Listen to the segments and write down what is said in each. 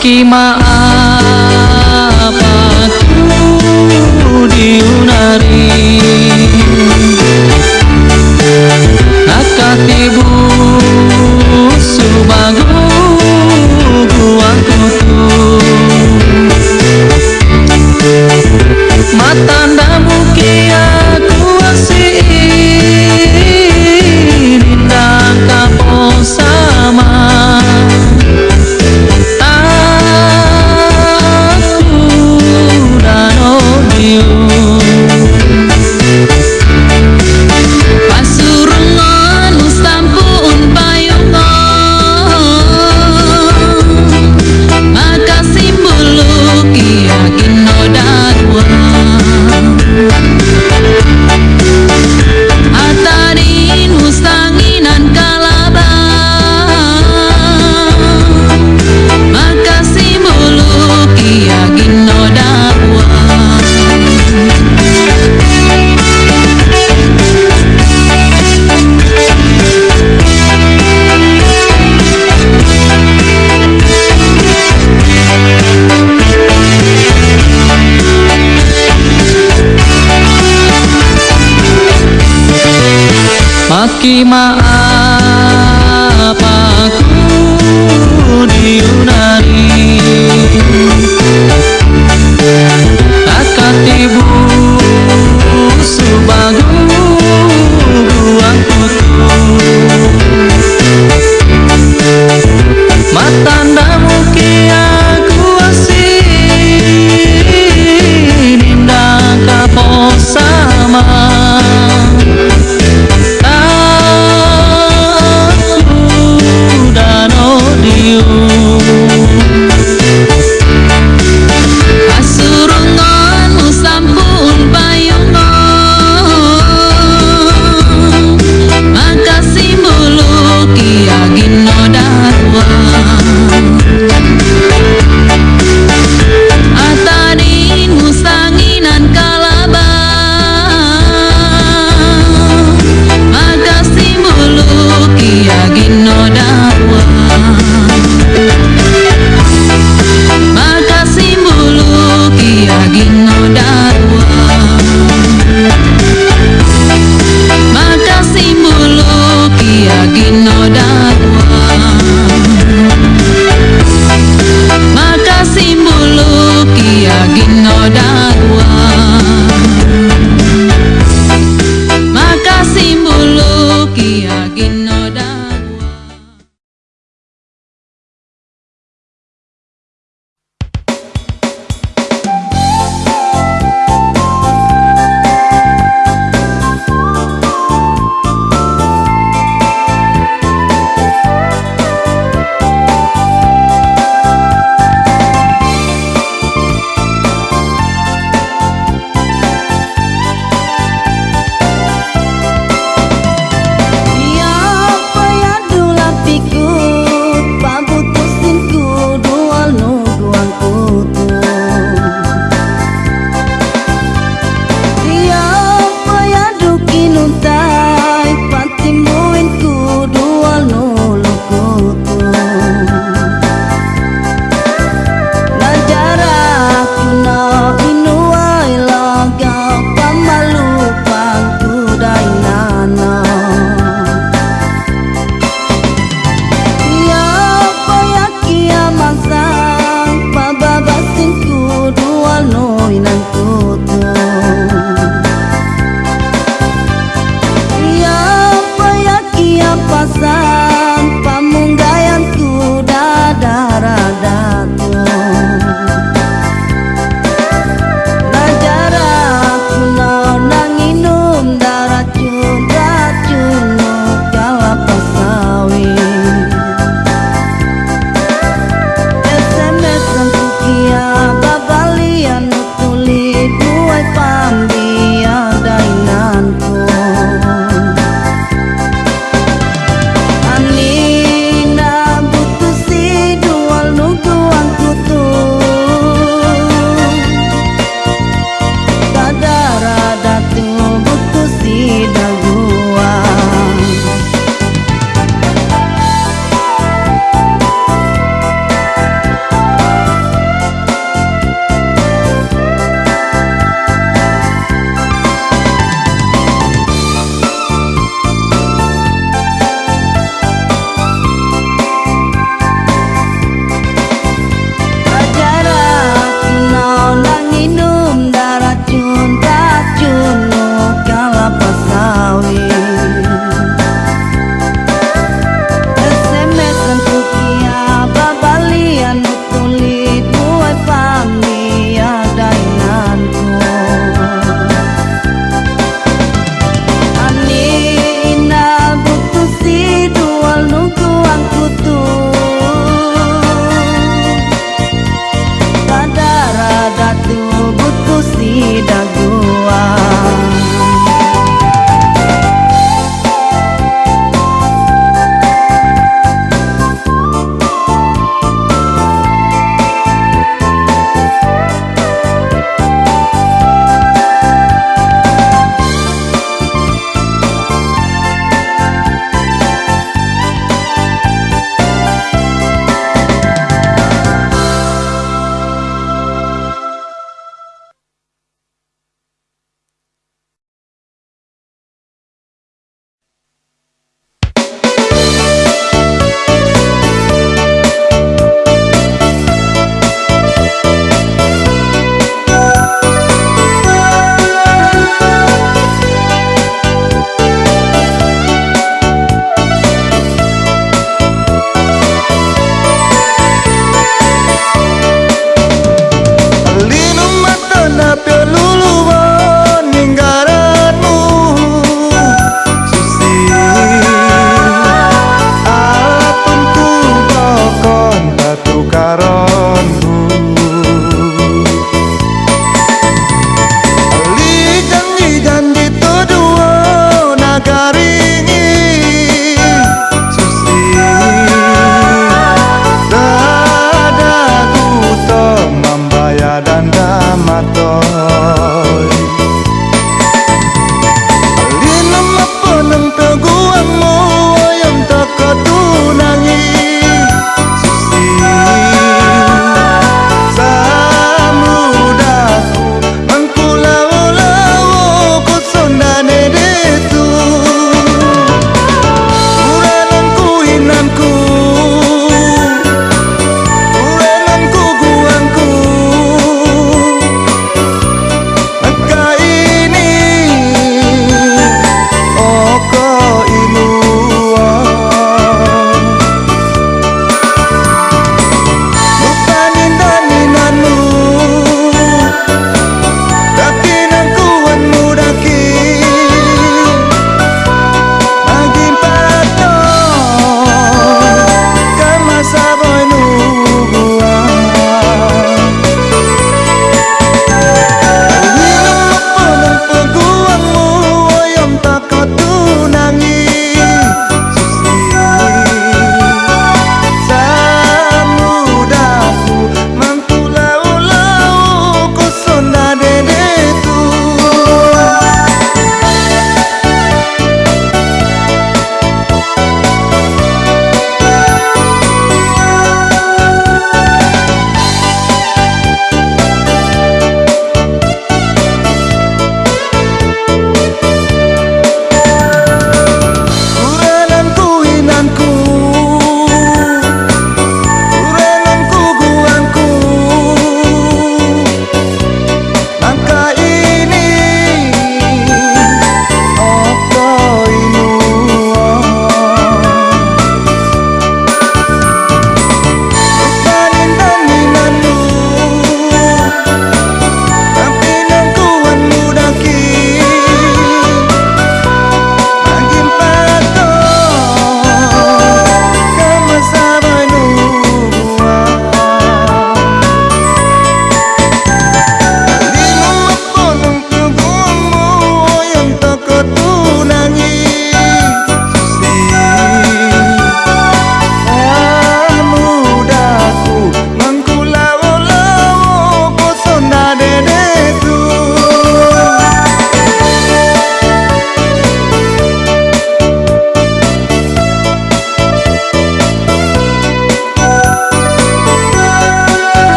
Kima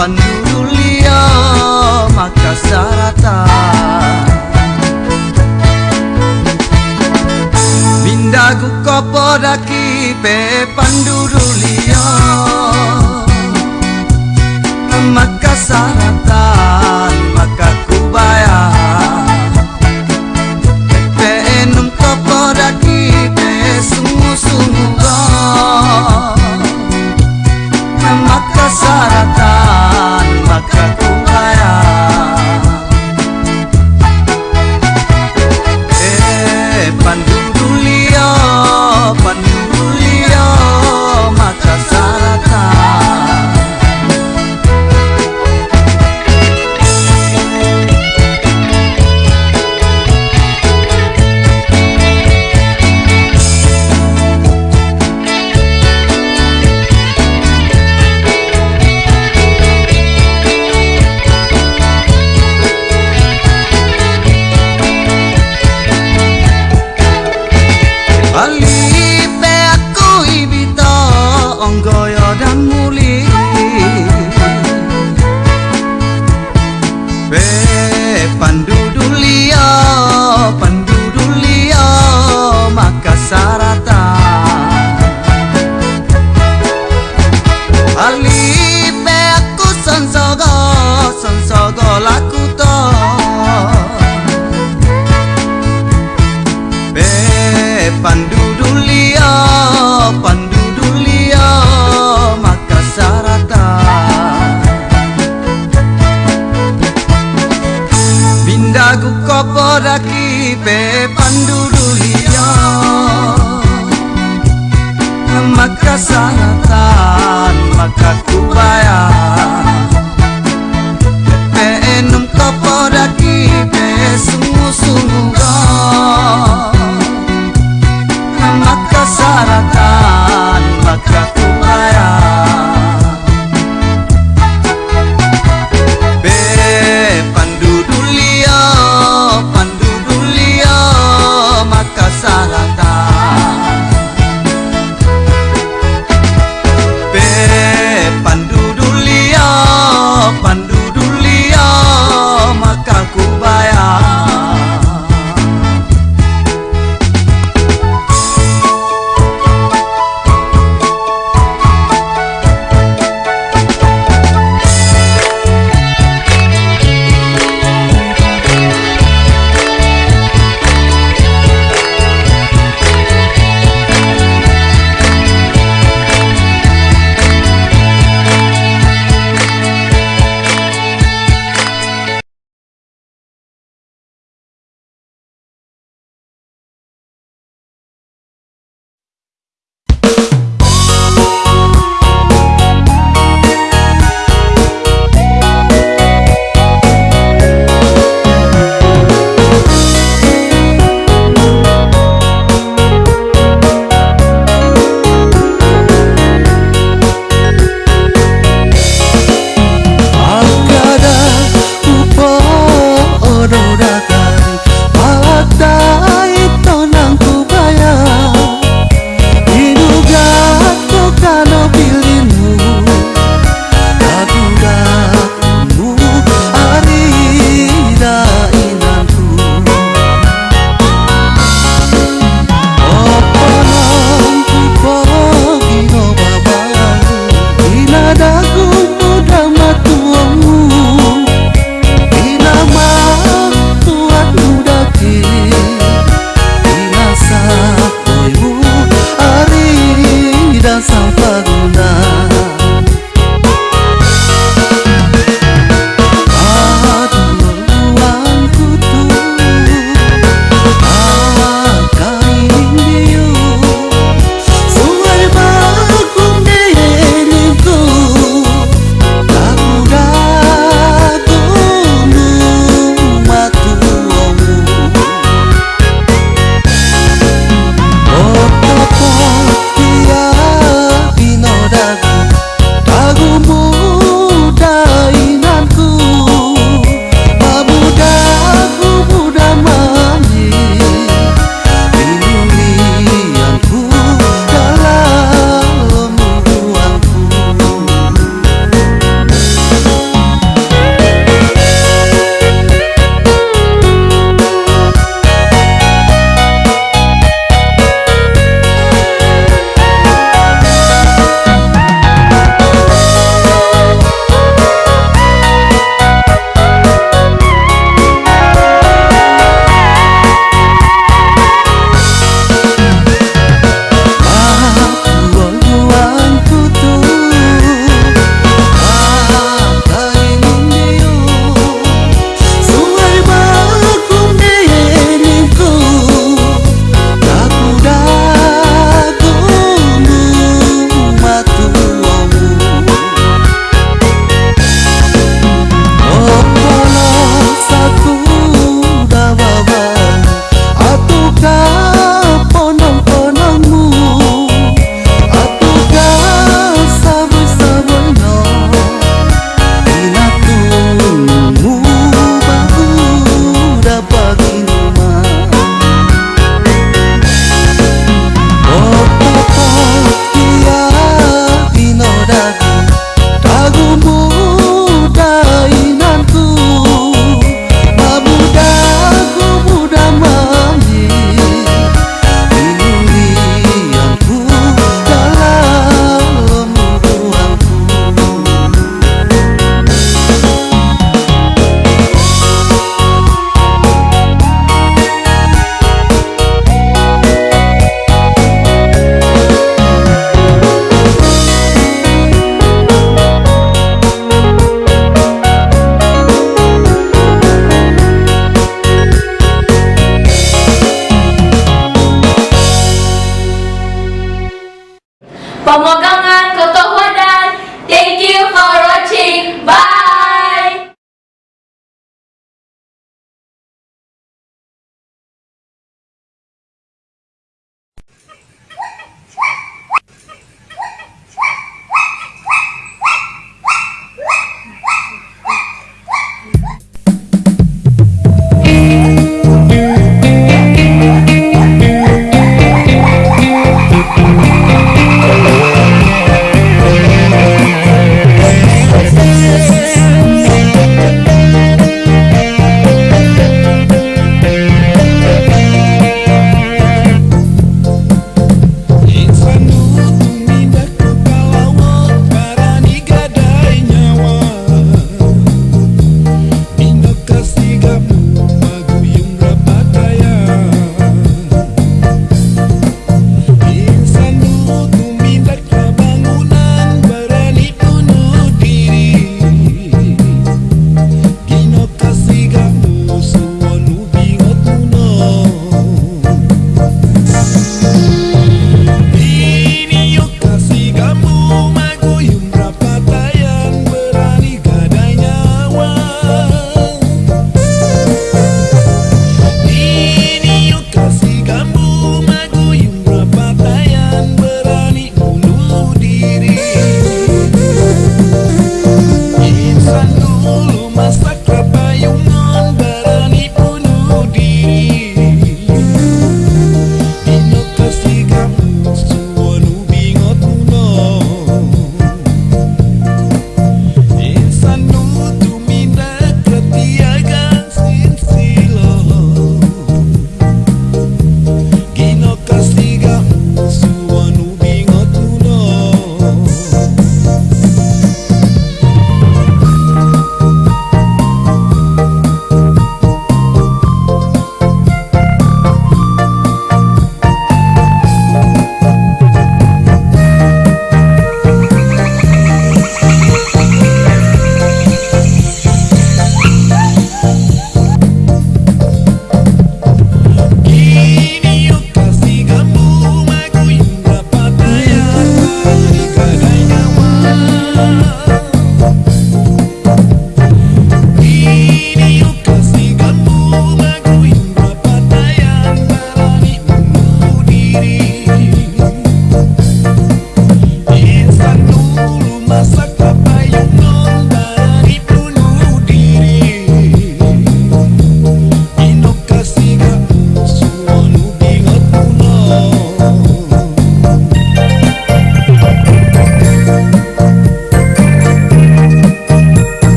pandu dulia maka sarata Mindaku kopo daki pe pandu dulia pandu dulia pandu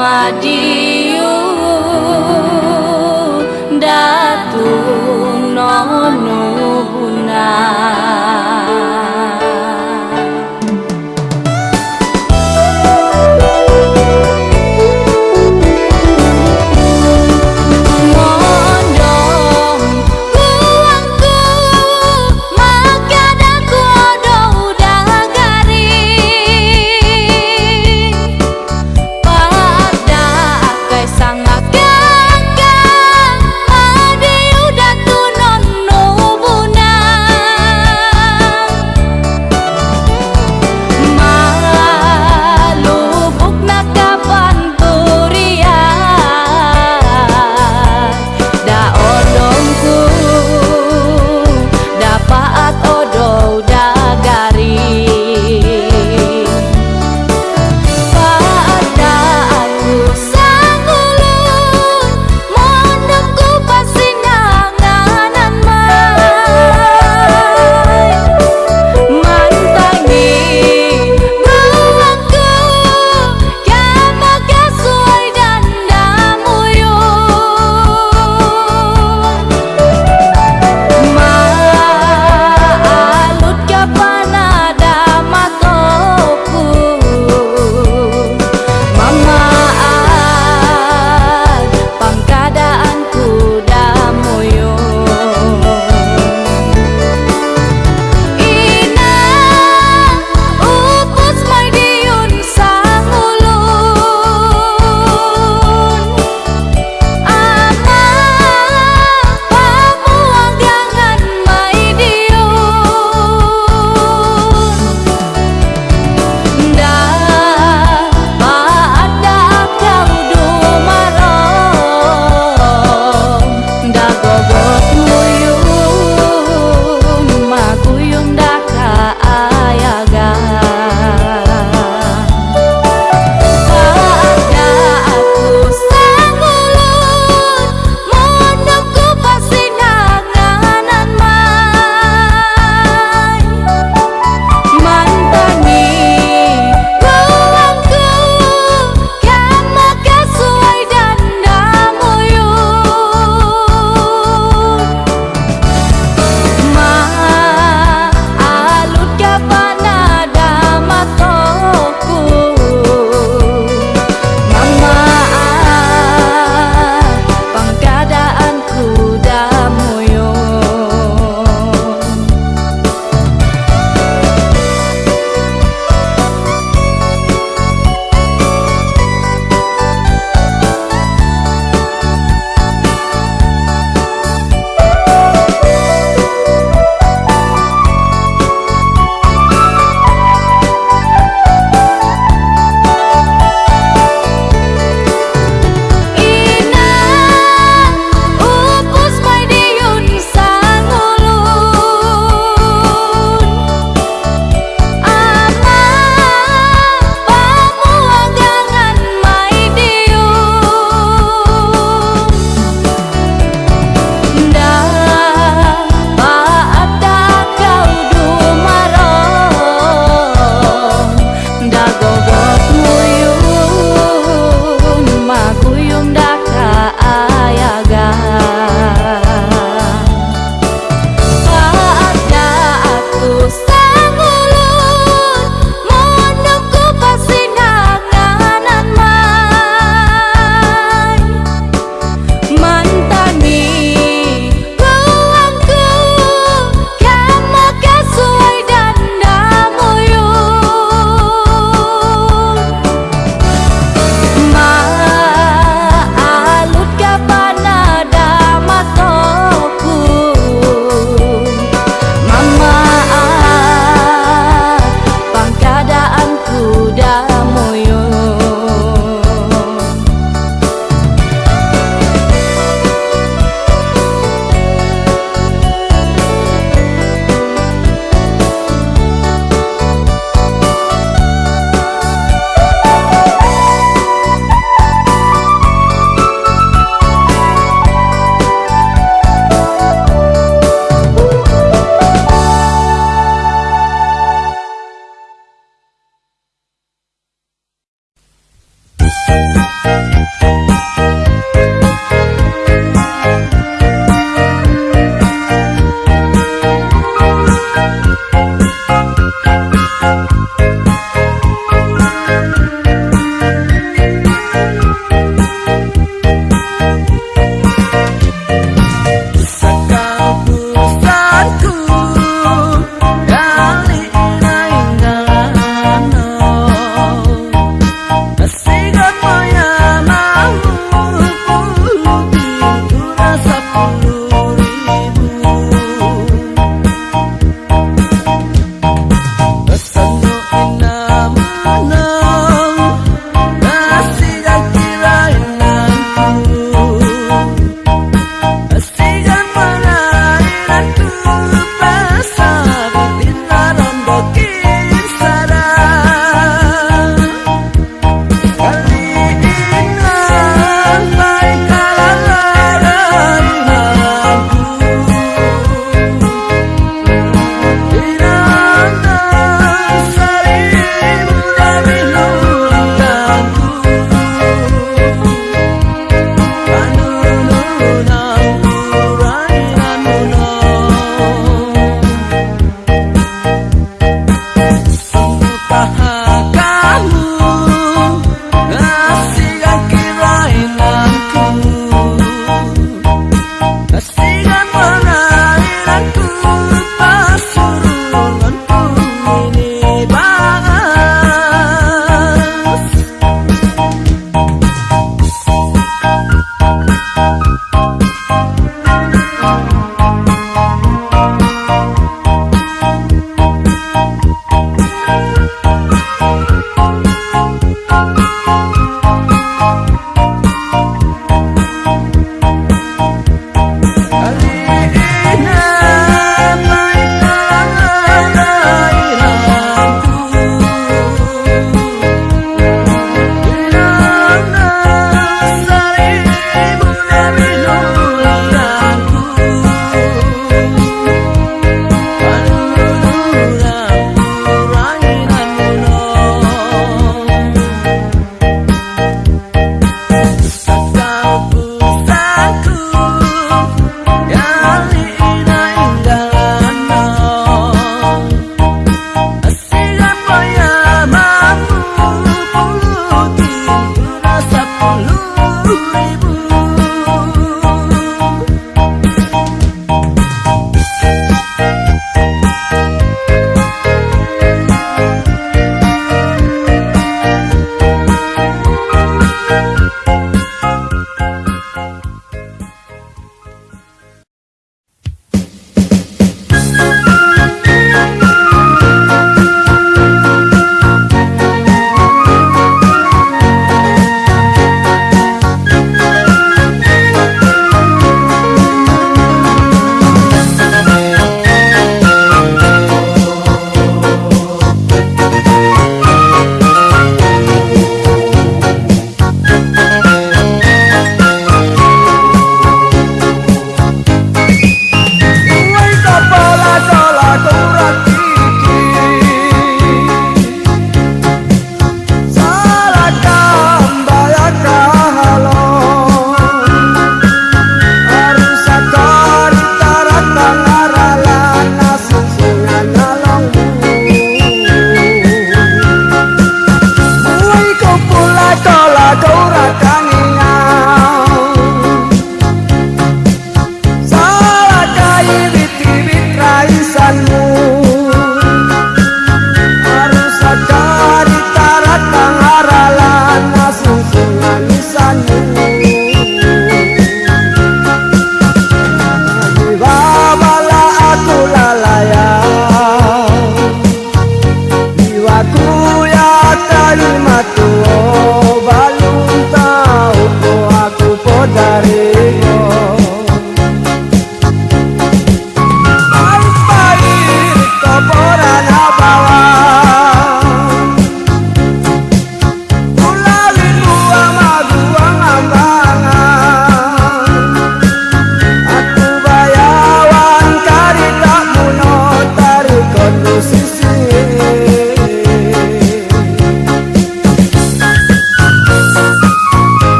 my dear.